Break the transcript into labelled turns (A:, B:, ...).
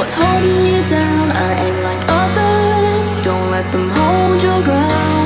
A: What's holding you down? I ain't like others Don't let them hold your ground